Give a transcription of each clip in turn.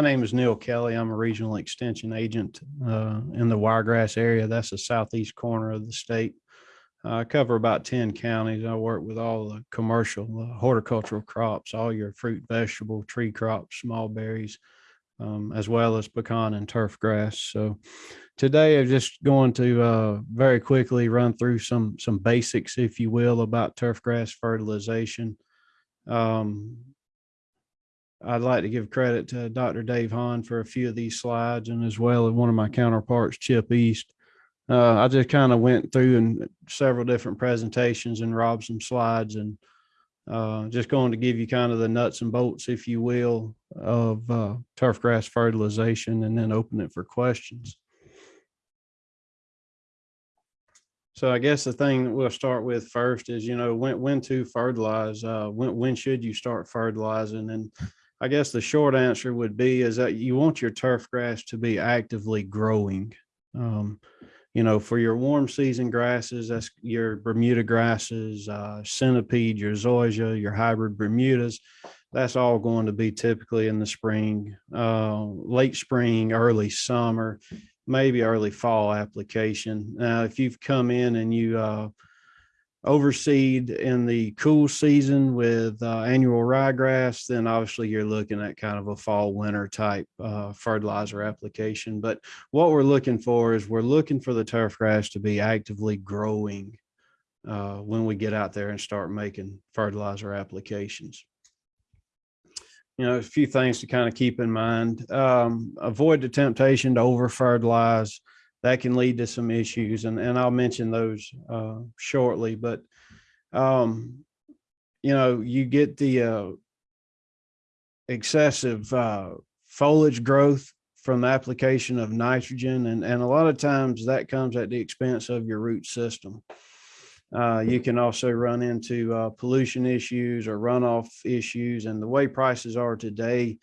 my name is Neil Kelly. I'm a regional extension agent uh, in the Wiregrass area. That's the southeast corner of the state. I cover about 10 counties. I work with all the commercial uh, horticultural crops, all your fruit, vegetable, tree crops, small berries, um, as well as pecan and turf grass. So today I'm just going to uh, very quickly run through some some basics, if you will, about turf grass fertilization. Um, I'd like to give credit to Dr. Dave Han for a few of these slides and as well as one of my counterparts, Chip East. Uh, I just kind of went through and several different presentations and robbed some slides and uh, just going to give you kind of the nuts and bolts, if you will, of uh, turf grass fertilization and then open it for questions. So I guess the thing that we'll start with first is, you know, when, when to fertilize, uh, when, when should you start fertilizing? And I guess the short answer would be is that you want your turf grass to be actively growing. Um, you know, for your warm season grasses, that's your Bermuda grasses, uh, centipede, your zoysia, your hybrid Bermudas. That's all going to be typically in the spring, uh, late spring, early summer, maybe early fall application. Now, if you've come in and you uh, overseed in the cool season with uh, annual ryegrass, then obviously you're looking at kind of a fall winter type uh, fertilizer application. But what we're looking for is we're looking for the turf grass to be actively growing uh, when we get out there and start making fertilizer applications. You know, a few things to kind of keep in mind. Um, avoid the temptation to over fertilize that can lead to some issues and, and I'll mention those uh, shortly, but um, you know, you get the uh, excessive uh, foliage growth from the application of nitrogen and, and a lot of times that comes at the expense of your root system. Uh, you can also run into uh, pollution issues or runoff issues and the way prices are today,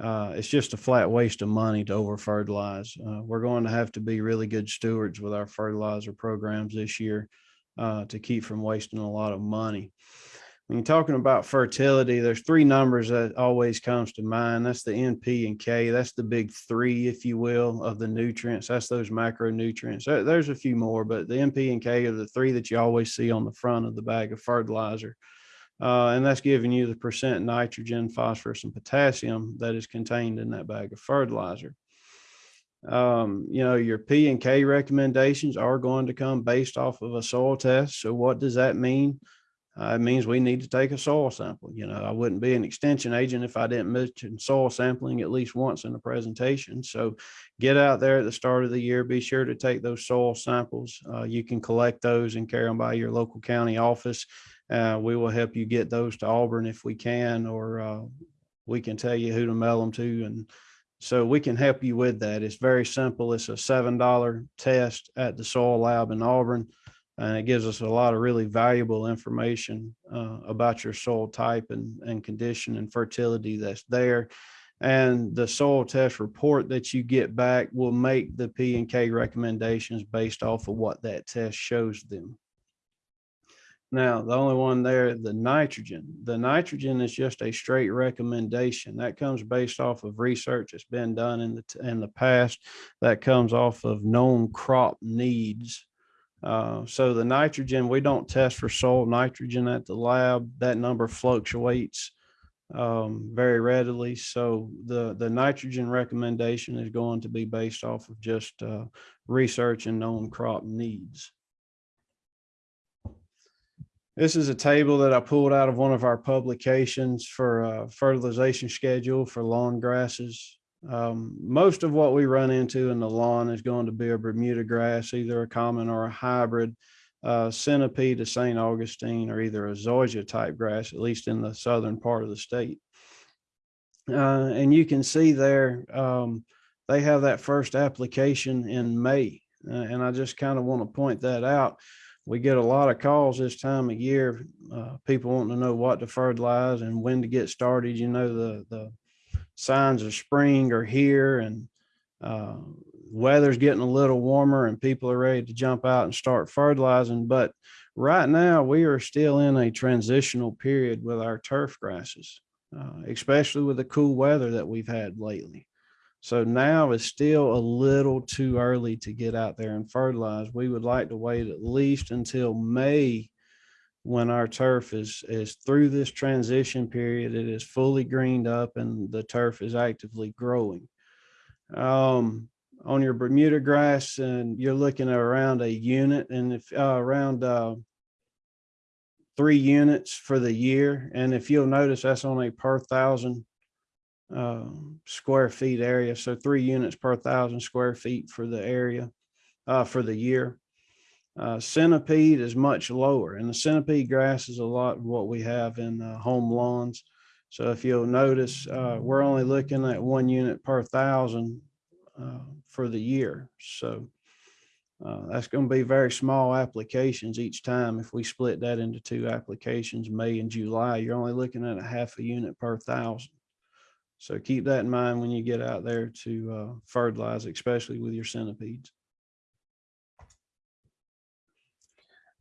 uh, it's just a flat waste of money to over fertilize. Uh, we're going to have to be really good stewards with our fertilizer programs this year uh, to keep from wasting a lot of money. When you're talking about fertility, there's three numbers that always comes to mind. That's the N, P, and K. That's the big three, if you will, of the nutrients. That's those macronutrients. There's a few more, but the N, P, and K are the three that you always see on the front of the bag of fertilizer. Uh, and that's giving you the percent nitrogen, phosphorus, and potassium that is contained in that bag of fertilizer. Um, you know, your P and K recommendations are going to come based off of a soil test. So what does that mean? Uh, it means we need to take a soil sample. You know, I wouldn't be an extension agent if I didn't mention soil sampling at least once in the presentation. So get out there at the start of the year, be sure to take those soil samples. Uh, you can collect those and carry them by your local county office uh, we will help you get those to Auburn if we can, or uh, we can tell you who to mail them to. And so we can help you with that. It's very simple. It's a $7 test at the soil lab in Auburn. And it gives us a lot of really valuable information uh, about your soil type and, and condition and fertility that's there. And the soil test report that you get back will make the P and K recommendations based off of what that test shows them. Now, the only one there, the nitrogen, the nitrogen is just a straight recommendation that comes based off of research that's been done in the, in the past that comes off of known crop needs. Uh, so the nitrogen, we don't test for soil nitrogen at the lab. That number fluctuates um, very readily. So the, the nitrogen recommendation is going to be based off of just uh, research and known crop needs. This is a table that I pulled out of one of our publications for a fertilization schedule for lawn grasses. Um, most of what we run into in the lawn is going to be a Bermuda grass, either a common or a hybrid, uh, centipede to St. Augustine, or either a zoysia type grass, at least in the southern part of the state. Uh, and you can see there, um, they have that first application in May. Uh, and I just kind of want to point that out we get a lot of calls this time of year. Uh, people wanting to know what to fertilize and when to get started. You know, the, the signs of spring are here and uh, weather's getting a little warmer and people are ready to jump out and start fertilizing. But right now we are still in a transitional period with our turf grasses, uh, especially with the cool weather that we've had lately. So now is still a little too early to get out there and fertilize. We would like to wait at least until May when our turf is, is through this transition period, it is fully greened up and the turf is actively growing. Um, on your Bermuda grass and you're looking at around a unit and if uh, around uh, three units for the year. And if you'll notice, that's on a per thousand uh, square feet area. So three units per thousand square feet for the area uh, for the year. Uh, centipede is much lower and the centipede grass is a lot of what we have in uh, home lawns. So if you'll notice, uh, we're only looking at one unit per thousand uh, for the year. So that's going to be very small applications each time. If we split that into two applications, May and July, you're only looking at a half a unit per thousand. So keep that in mind when you get out there to uh, fertilize, especially with your centipedes.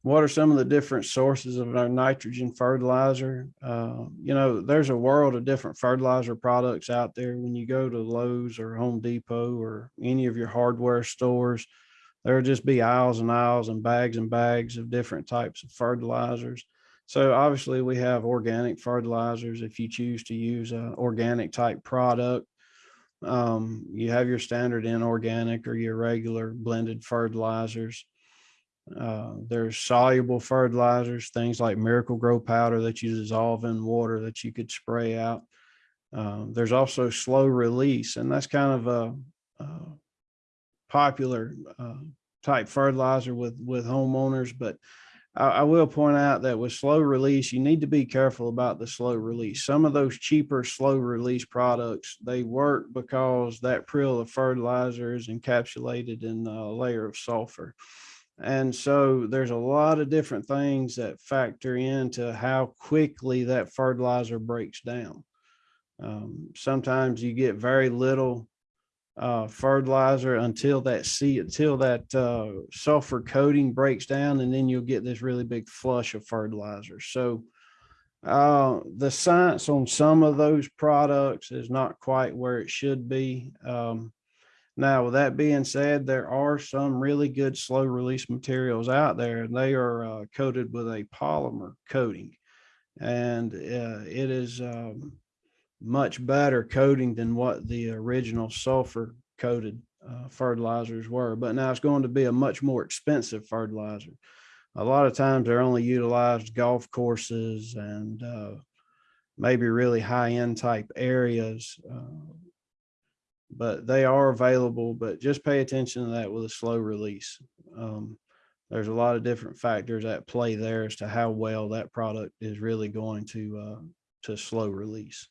What are some of the different sources of our nitrogen fertilizer? Uh, you know, there's a world of different fertilizer products out there. When you go to Lowe's or Home Depot or any of your hardware stores, there'll just be aisles and aisles and bags and bags of different types of fertilizers. So obviously we have organic fertilizers. If you choose to use an organic type product, um, you have your standard inorganic or your regular blended fertilizers. Uh, there's soluble fertilizers, things like Miracle-Gro powder that you dissolve in water that you could spray out. Um, there's also slow release, and that's kind of a, a popular uh, type fertilizer with with homeowners. But I, will point out that with slow release, you need to be careful about the slow release. Some of those cheaper slow release products they work because that prill of fertilizer is encapsulated in a layer of sulfur. And so there's a lot of different things that factor into how quickly that fertilizer breaks down. Um, sometimes you get very little uh, fertilizer until that see until that uh, sulfur coating breaks down, and then you'll get this really big flush of fertilizer. So uh, the science on some of those products is not quite where it should be. Um, now, with that being said, there are some really good slow release materials out there, and they are uh, coated with a polymer coating. And uh, it is um, much better coating than what the original sulfur coated uh, fertilizers were. But now it's going to be a much more expensive fertilizer. A lot of times they're only utilized golf courses and uh, maybe really high end type areas uh, but they are available, but just pay attention to that with a slow release. Um, there's a lot of different factors at play there as to how well that product is really going to, uh, to slow release.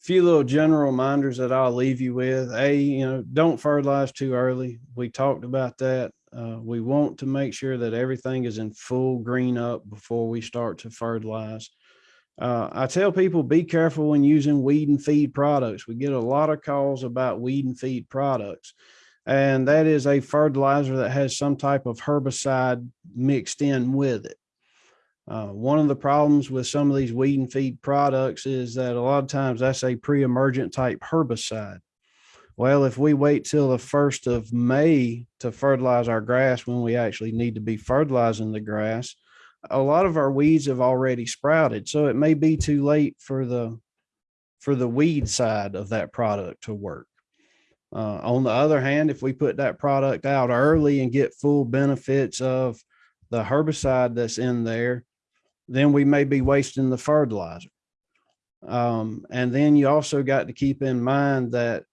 Few little general reminders that I'll leave you with. A, you know, don't fertilize too early. We talked about that. Uh, we want to make sure that everything is in full green up before we start to fertilize. Uh, I tell people be careful when using weed and feed products. We get a lot of calls about weed and feed products, and that is a fertilizer that has some type of herbicide mixed in with it. Uh, one of the problems with some of these weed and feed products is that a lot of times that's a pre-emergent type herbicide. Well, if we wait till the first of May to fertilize our grass when we actually need to be fertilizing the grass, a lot of our weeds have already sprouted. So it may be too late for the for the weed side of that product to work. Uh, on the other hand, if we put that product out early and get full benefits of the herbicide that's in there, then we may be wasting the fertilizer. Um, and then you also got to keep in mind that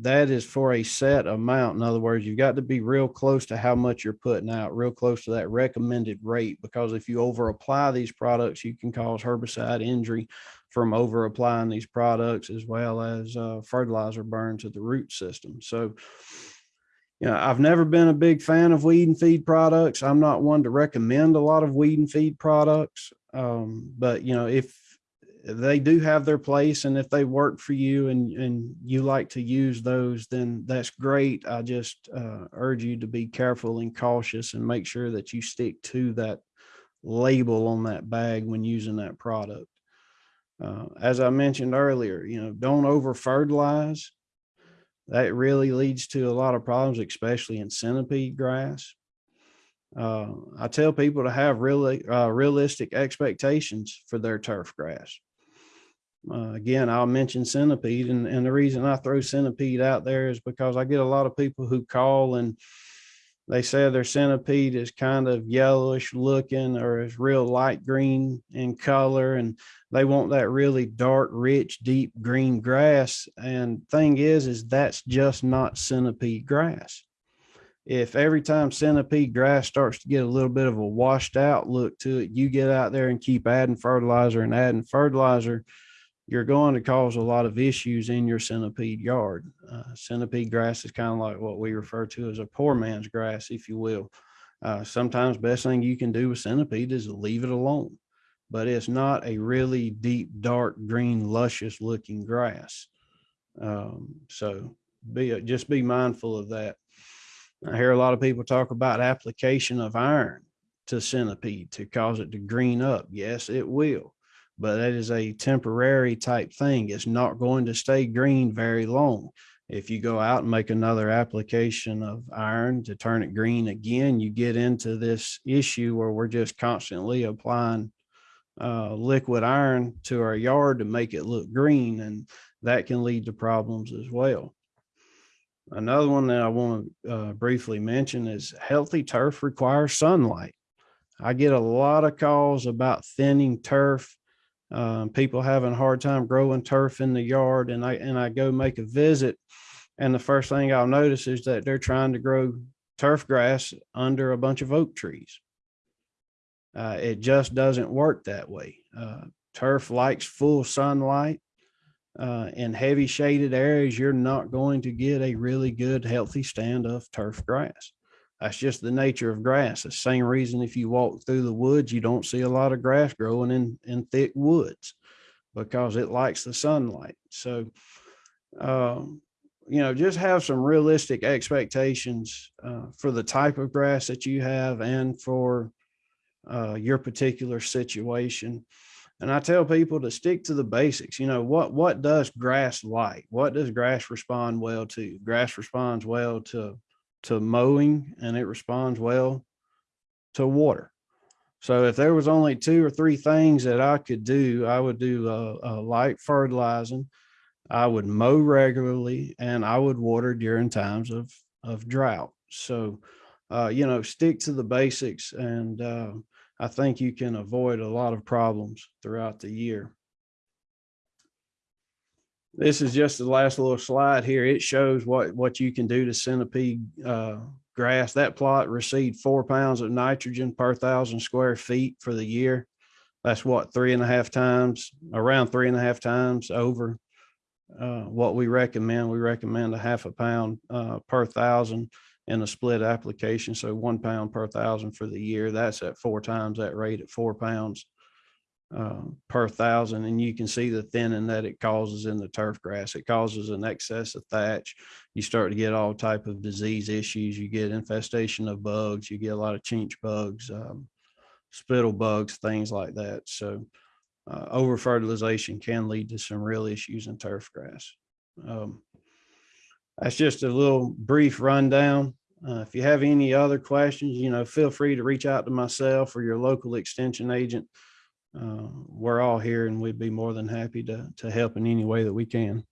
that is for a set amount. In other words, you've got to be real close to how much you're putting out, real close to that recommended rate, because if you over apply these products, you can cause herbicide injury from over applying these products as well as uh, fertilizer burn to the root system. So, you know, I've never been a big fan of weed and feed products. I'm not one to recommend a lot of weed and feed products. Um, but, you know, if they do have their place and if they work for you and and you like to use those then that's great i just uh, urge you to be careful and cautious and make sure that you stick to that label on that bag when using that product Uh, as I mentioned earlier, you know, don't over fertilize. That really leads to a lot of problems, especially in centipede grass. Uh, I tell people to have really uh, realistic expectations for their turf grass. Uh, again, I'll mention centipede, and, and the reason I throw centipede out there is because I get a lot of people who call and they say their centipede is kind of yellowish looking or is real light green in color, and they want that really dark, rich, deep green grass. And thing is, is that's just not centipede grass if every time centipede grass starts to get a little bit of a washed out look to it, you get out there and keep adding fertilizer and adding fertilizer, you're going to cause a lot of issues in your centipede yard. Uh, centipede grass is kind of like what we refer to as a poor man's grass, if you will. Uh, sometimes best thing you can do with centipede is leave it alone, but it's not a really deep, dark green, luscious looking grass. Um, so be just be mindful of that. I hear a lot of people talk about application of iron to centipede to cause it to green up. Yes, it will, but that is a temporary type thing. It's not going to stay green very long. If you go out and make another application of iron to turn it green again, you get into this issue where we're just constantly applying uh, liquid iron to our yard to make it look green, and that can lead to problems as well. Another one that I want to uh, briefly mention is healthy turf requires sunlight. I get a lot of calls about thinning turf, um, people having a hard time growing turf in the yard, and I and I go make a visit, and the first thing I'll notice is that they're trying to grow turf grass under a bunch of oak trees. Uh, it just doesn't work that way. Uh, turf likes full sunlight uh, in heavy shaded areas, you're not going to get a really good, healthy stand of turf grass. That's just the nature of grass. The same reason if you walk through the woods, you don't see a lot of grass growing in, in thick woods because it likes the sunlight. So, um, you know, just have some realistic expectations uh, for the type of grass that you have and for uh, your particular situation. And I tell people to stick to the basics. You know, what what does grass like? What does grass respond well to? Grass responds well to to mowing and it responds well to water. So if there was only two or three things that I could do, I would do a, a light fertilizing. I would mow regularly and I would water during times of of drought. So, uh, you know, stick to the basics and uh, I think you can avoid a lot of problems throughout the year. This is just the last little slide here. It shows what, what you can do to centipede uh, grass. That plot received four pounds of nitrogen per thousand square feet for the year. That's what, three and a half times, around three and a half times over uh, what we recommend. We recommend a half a pound uh, per thousand in a split application. So one pound per thousand for the year. That's at four times that rate at four pounds uh, per thousand. And you can see the thinning that it causes in the turf grass. It causes an excess of thatch. You start to get all type of disease issues. You get infestation of bugs. You get a lot of chinch bugs, um, spittle bugs, things like that. So uh, over fertilization can lead to some real issues in turf grass. Um, that's just a little brief rundown. Uh, if you have any other questions, you know, feel free to reach out to myself or your local extension agent. Uh, we're all here and we'd be more than happy to, to help in any way that we can.